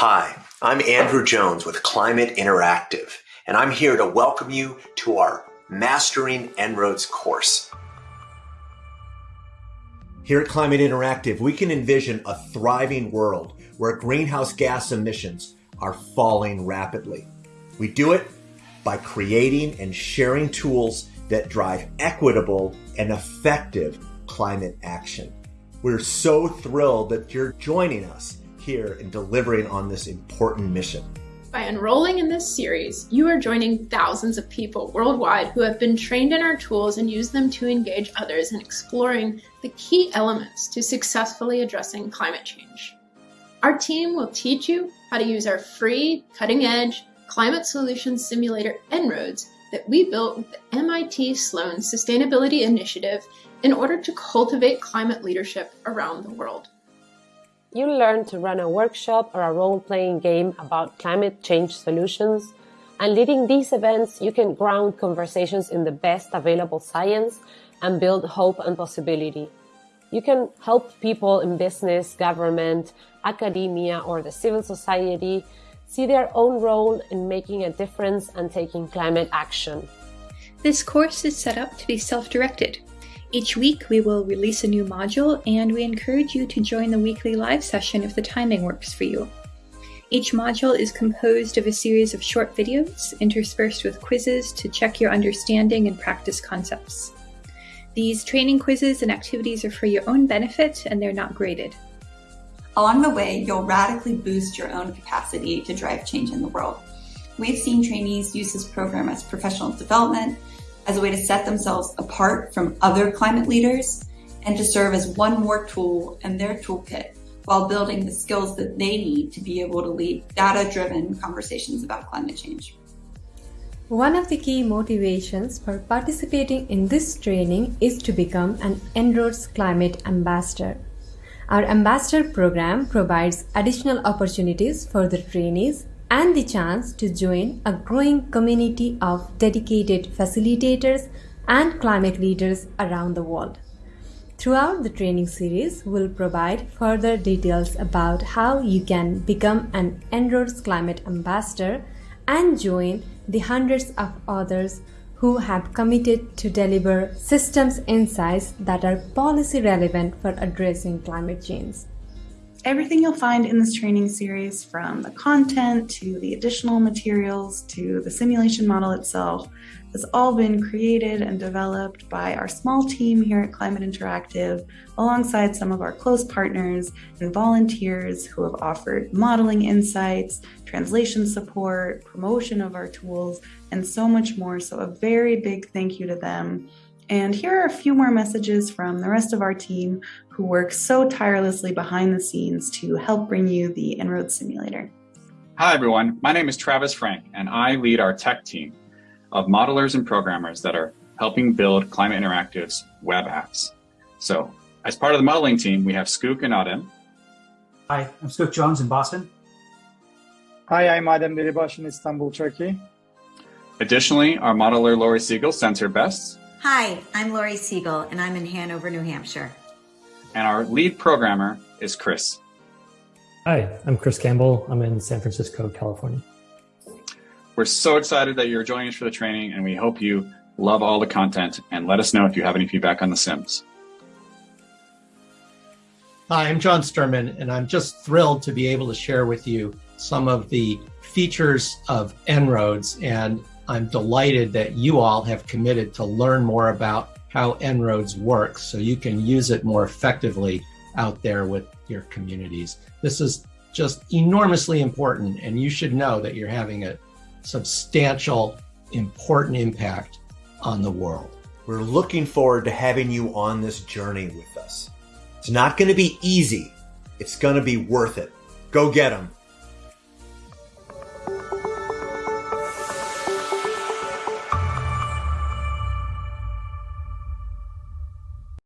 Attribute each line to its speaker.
Speaker 1: Hi, I'm Andrew Jones with Climate Interactive, and I'm here to welcome you to our Mastering En-ROADS course. Here at Climate Interactive, we can envision a thriving world where greenhouse gas emissions are falling rapidly. We do it by creating and sharing tools that drive equitable and effective climate action. We're so thrilled that you're joining us here in delivering on this important mission.
Speaker 2: By enrolling in this series, you are joining thousands of people worldwide who have been trained in our tools and use them to engage others in exploring the key elements to successfully addressing climate change. Our team will teach you how to use our free, cutting-edge climate solutions simulator En-ROADS that we built with the MIT Sloan Sustainability Initiative in order to cultivate climate leadership around the world.
Speaker 3: You'll learn to run a workshop or a role-playing game about climate change solutions. And leading these events, you can ground conversations in the best available science and build hope and possibility. You can help people in business, government, academia, or the civil society see their own role in making a difference and taking climate action.
Speaker 4: This course is set up to be self-directed. Each week we will release a new module and we encourage you to join the weekly live session if the timing works for you. Each module is composed of a series of short videos interspersed with quizzes to check your understanding and practice concepts. These training quizzes and activities are for your own benefit and they're not graded.
Speaker 5: Along the way, you'll radically boost your own capacity to drive change in the world. We've seen trainees use this program as professional development, as a way to set themselves apart from other climate leaders, and to serve as one more tool in their toolkit while building the skills that they need to be able to lead data-driven conversations about climate change.
Speaker 6: One of the key motivations for participating in this training is to become an En-ROADS Climate Ambassador. Our Ambassador program provides additional opportunities for the trainees and the chance to join a growing community of dedicated facilitators and climate leaders around the world. Throughout the training series, we'll provide further details about how you can become an En-ROADS Climate Ambassador and join the hundreds of others who have committed to deliver systems insights that are policy relevant for addressing climate change.
Speaker 7: Everything you'll find in this training series, from the content to the additional materials to the simulation model itself, has all been created and developed by our small team here at Climate Interactive, alongside some of our close partners and volunteers who have offered modeling insights, translation support, promotion of our tools, and so much more. So a very big thank you to them. And here are a few more messages from the rest of our team who work so tirelessly behind the scenes to help bring you the En-ROADS simulator.
Speaker 8: Hi, everyone. My name is Travis Franck, and I lead our tech team of modelers and programmers that are helping build Climate Interactive's web apps. So as part of the modeling team, we have Skook and Adem.
Speaker 9: Hi, I'm Skook Jones in Boston.
Speaker 10: Hi, I'm Adem Diribash in Istanbul, Turkey.
Speaker 8: Additionally, our modeler Lori Siegel sends her best.
Speaker 11: Hi, I'm Lori Siegel, and I'm in Hanover, New Hampshire.
Speaker 8: And our lead programmer is Chris.
Speaker 12: Hi, I'm Chris Campbell. I'm in San Francisco, California.
Speaker 8: We're so excited that you're joining us for the training, and we hope you love all the content and let us know if you have any feedback on the Sims.
Speaker 13: Hi, I'm John Sterman, and I'm just thrilled to be able to share with you some of the features of En-ROADS, and I'm delighted that you all have committed to learn more about how En-ROADS works so you can use it more effectively out there with your communities. This is just enormously important, and you should know that you're having a substantial, important impact on the world.
Speaker 1: We're looking forward to having you on this journey with us. It's not going to be easy. It's going to be worth it. Go get them.